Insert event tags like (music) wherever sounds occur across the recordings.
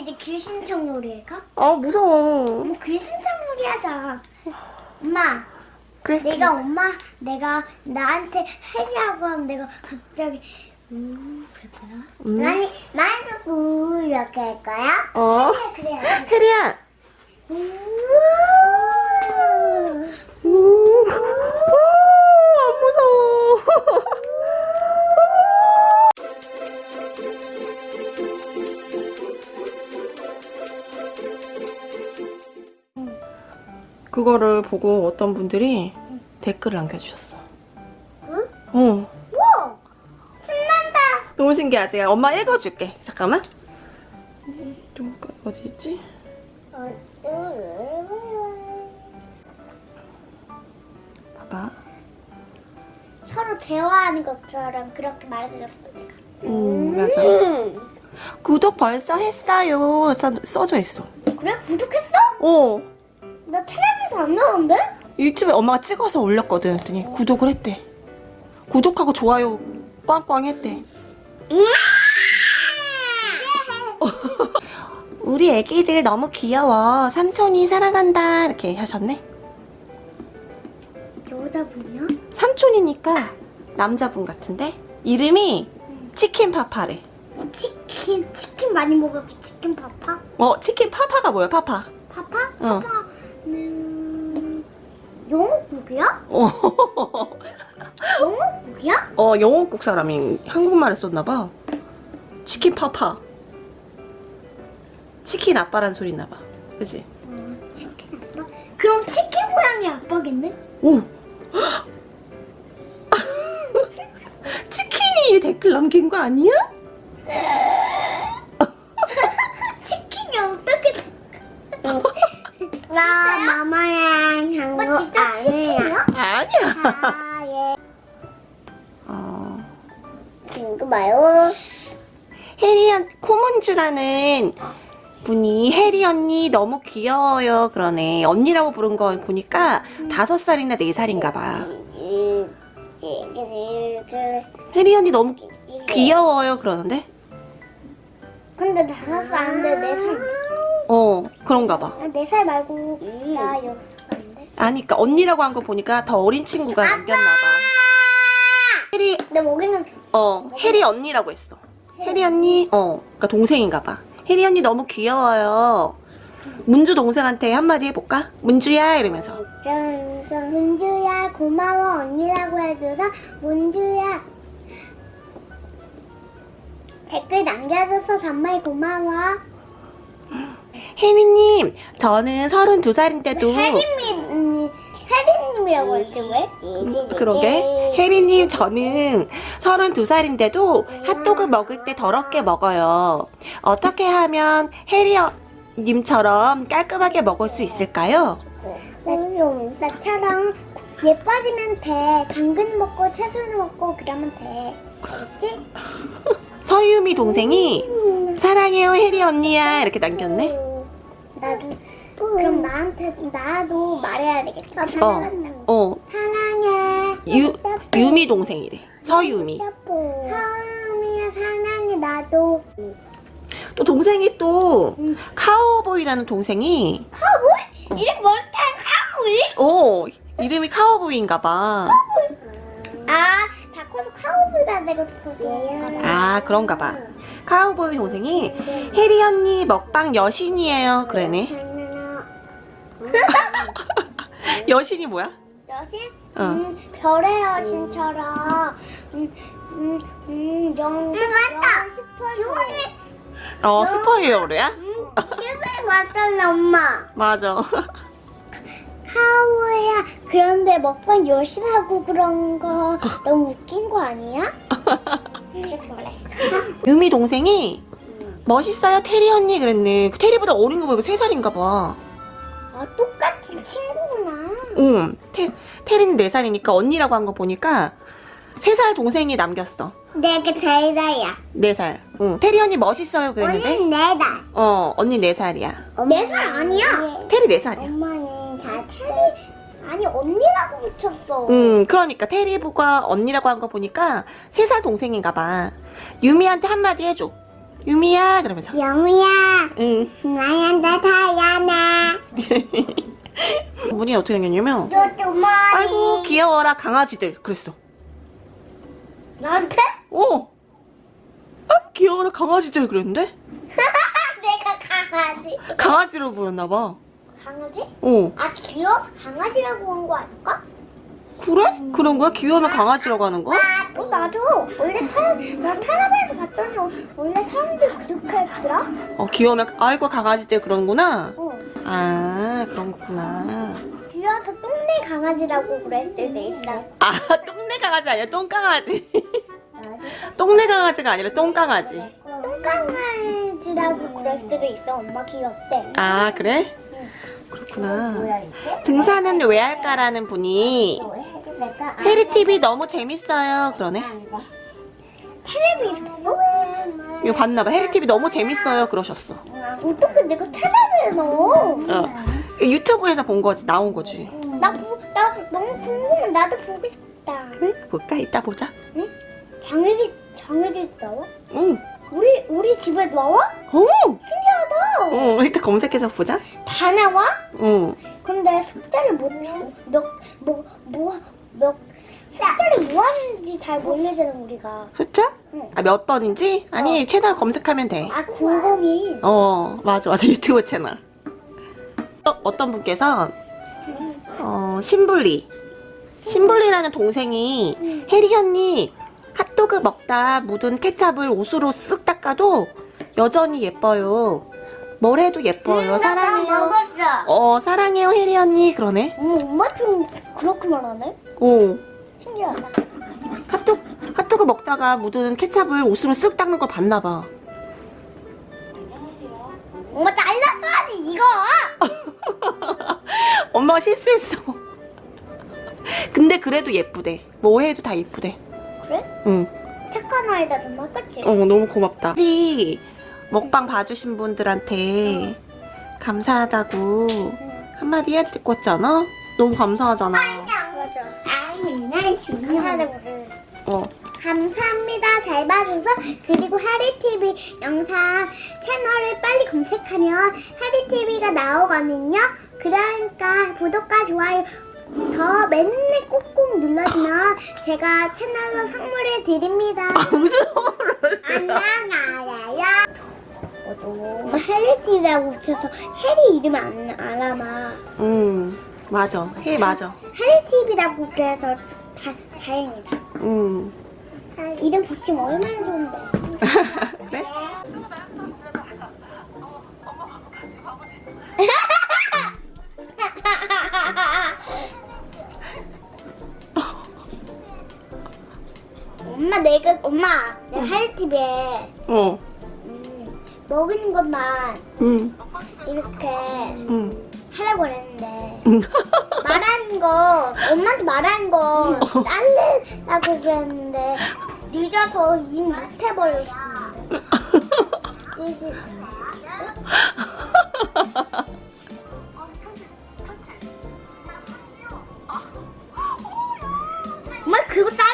이제 귀신청 놀이 할까? 아 무서워. 엄마 귀신청 놀이 하자. 엄마, 그래. 내가 엄마, 내가 나한테 해라고 하면 내가 갑자기 음, 그럴 거야? 음. 아니, 나한테 우 이렇게 할 거야? 어. 그래, 그래. 혜리야. 우. 그거를 보고 어떤 분들이 댓글을 남겨주셨어. 응? 어. 우와! 신난다! 너무 신기하지? 엄마 읽어줄게. 잠깐만. 좀 어디 있지? 어, 봐봐. 서로 대화하는 것처럼 그렇게 말해줬어, 내가. 음, 맞아. 구독 벌써 했어요. 써, 써져 있어. 그래? 구독했어? 어. 나 텔레비에서 안 나오는데? 유튜브에 엄마가 찍어서 올렸거든. 그랬더니 구독을 했대. 구독하고 좋아요 꽝꽝 했대. 우리 애기들 너무 귀여워. 삼촌이 사랑한다. 이렇게 하셨네. 여자분이야? 삼촌이니까 남자분 같은데? 이름이 치킨 파파래. 치킨, 치킨 많이 먹어서 치킨 파파? 어, 치킨 파파가 뭐야, 파파? 파파? 어. 파파 는 영어국이야? 어, (laughs) 영어국이야? 어 영어국 사람이 한국말을 썼나봐. 치킨 파파. 치킨 아빠라는 소리 나봐. 그치? 어, 치킨 아빠? 그럼 치킨 모양이 아빠겠네? 오! (gasps) 치킨이 댓글 남긴 거 아니야? 치킨이 어떻게 나 마마랑 한거 진짜 치킨이야? 아, 예. 어, 이거 봐요. 혜리 언, 코문주라는 분이 혜리 언니 너무 귀여워요 그러네. 언니라고 부른 거 보니까 다섯 살이나 네 살인가 봐. 혜리 언니 너무 귀여워요 그러는데? 근데 다섯 살 아닌데 네 살. 어 그런가 봐. 아, 네살 말고 나 여섯 살인데. 아니까 그러니까 언니라고 한 거 보니까 더 어린 친구가 남겼나 봐. 혜리 내 먹이는 어 혜리 언니라고 했어. 혜리 언니 어 그러니까 동생인가 봐. 혜리 언니 너무 귀여워요. 문주 동생한테 한마디 해볼까? 문주야 이러면서 문주야 고마워 언니라고 해줘서 문주야 댓글 남겨줘서 정말 고마워. 혜리님 저는 32살인데도 혜림이 언니 혜림님이라고 했지 왜? 그러게 혜리님 저는 32살인데도 핫도그 먹을 때 더럽게 먹어요. 어떻게 하면 혜리님처럼 깔끔하게 먹을 수 있을까요? 나, 나처럼 예뻐지면 돼. 당근 먹고 채소는 먹고 그러면 돼. 알겠지? 서유미 동생이 사랑해요 혜리 언니야 이렇게 남겼네. 나도 그럼 나한테 나도 말해야 되겠다. 어, 어, 사랑해. 유, 유미 동생이래. 서유미. 서유미야 사랑해 나도. 또 동생이 또 음. 카우보이라는 동생이 카우보이? 이름 뭘타 카우보이? 어 이름이 카우보이인가 봐. 아, 다 커서 카우보이가 되고 싶어서. 아 그런가 봐. 카우보이 동생이 혜리 언니 먹방 여신이에요. 그러네. (laughs) 여신이 뭐야? 여신? 어. 음, 별의 여신처럼 음, 음, 음, 영, 맞다! 슈퍼주니! 어 슈퍼히어로야? 음, 슈퍼 맞잖아, 엄마. 맞아. 카우야, 그런데 먹방 여신하고 그런 거 (laughs) 너무 웃긴 거 아니야? (laughs) 유미 동생이 멋있어요 테리 언니 그랬네. 그 테리보다 어린 거 보니까 세 살인가 봐. 아, 똑같은 친구구나. 응. 테, 테리는 네 살이니까 언니라고 한 거 보니까 세살 동생이 남겼어. 내가 대다야. 네 살. 응. 테리 언니 멋있어요 그랬는데. 네 달. 어 언니 네 살이야. 네살 아니야? 테리 네 살이야. 엄마는 다 테리 아니 언니라고 붙였어. 응. 그러니까 테리보가 언니라고 한 거 보니까 세 살 동생인가 봐. 유미한테 한마디 해줘. 유미야 그러면서. 영우야. 응. 나한테 다야나. (laughs) 문이 어떻게 생겼냐면 아이고 귀여워라 강아지들. 그랬어. 나한테? 어. 아이고 귀여워라 강아지들 그랬는데? (laughs) 내가 강아지. 강아지로 보였나봐. 강아지? 어. 아 귀여워서 강아지라고 한 거 아닐까? 그래? 그런 거야? 귀여우면 강아지라고 하는 거? 어, 나도 원래 사람 나 타라베에서 봤더니 어, 원래 사람들 그렇게 했더라. 어 귀여우면 아이고 강아지들 그런구나 어. 아 그런 거구나 귀여워서 똥내 강아지라고 그랬을 때 있다. 아 (laughs) 똥내 강아지 아니라 똥강아지 똥내 강아지가 아니라 똥강아지 똥강아지라고 그랬을 때도 있어. 엄마 귀엽대. 아 그래? 그렇구나 등산은 왜 할까라는 분이 해리TV 너무 재밌어요 그러네 텔레비 있었어? 이거 봤나봐 해리TV 너무 재밌어요 그러셨어 어떻게 내가 텔레비에 넣어? 어. 유튜브에서 본 거지 나온 거지 나, 보, 나 너무 궁금해. 나도 보고 싶다. 응? 볼까? 이따 보자 장애기 장애기 나와? 응 우리 우리 집에 나와? 오! 신기하다. 어, 이따 검색해서 보자 다 나와? 응 근데 숫자를 못 몇 뭐 뭐 몇 숫자를 뭐 하는지 잘 모르잖아 우리가. 숫자? 응. 아 몇 번인지? 아니 채널 검색하면 돼아 굴곡이. 어 맞아 맞아 (laughs) 유튜브 채널 어, 어떤 분께서 어 신불리 신불리라는 동생이 응. 혜리 언니 핫도그 먹다 묻은 케찹을 옷으로 쓱 닦아도 여전히 예뻐요 뭘 해도 예뻐요 사랑해요 먹었어. 어 사랑해요 혜리 언니 그러네 어머 엄마처럼 그렇게 말하네? 어 신기하다. 핫도그 핫도그 먹다가 묻은 케찹을 옷으로 쓱 닦는 걸 봤나 봐 엄마 잘랐어야지 이거. (laughs) 엄마가 실수했어 근데 그래도 예쁘대 뭐 해도 다 예쁘대 그래? 응 착한 아이다 정말 그치? 어, 너무 고맙다. 혜리 먹방 봐주신 분들한테 감사하다고 응. 한마디 해야 될것 같지 않아? 너무 감사하잖아. 그래. 어. 감사합니다. 잘 봐줘서 그리고 하리TV 영상 채널을 빨리 검색하면 하리TV가 나오거든요. 그러니까 구독과 좋아요 더 맨날 꾹꾹 눌러주면 제가 채널로 선물을 드립니다. 아, 무슨 선물을 안녕하세요. 엄마 하리TV라고 붙여서 해리 이름 안 알아봐. 응, 맞아. 혜 맞아. 하리TV라고 그래서 다, 다행이다. 응. 이름 붙이면 얼마나 좋은데. 그래? (laughs) 엄마 내가 엄마 내가 하리TV에 어. 음, 먹는 것만 응. 이렇게 응. 응. 말하는 거 엄마한테 말하는 거 딸래라고 그랬는데 늦어서 입 못해버렸는데 찌지 엄마 그거 잘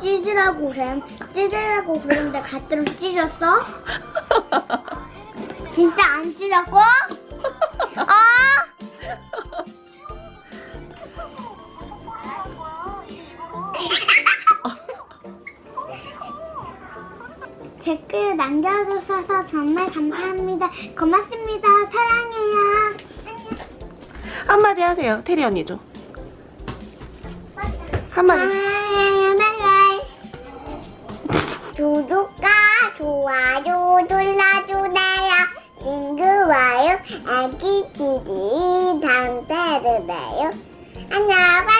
찢으라고 그래 찢으라고 그랬는데 가짜로 찢었어? (laughs) 진짜 안 찢었고? (laughs) 아! 댓글 남겨주셔서 정말 감사합니다. 고맙습니다. 사랑해요. 한마디 하세요. 테리 언니도. 한마디. 아기 TV 당대르네요. 안녕.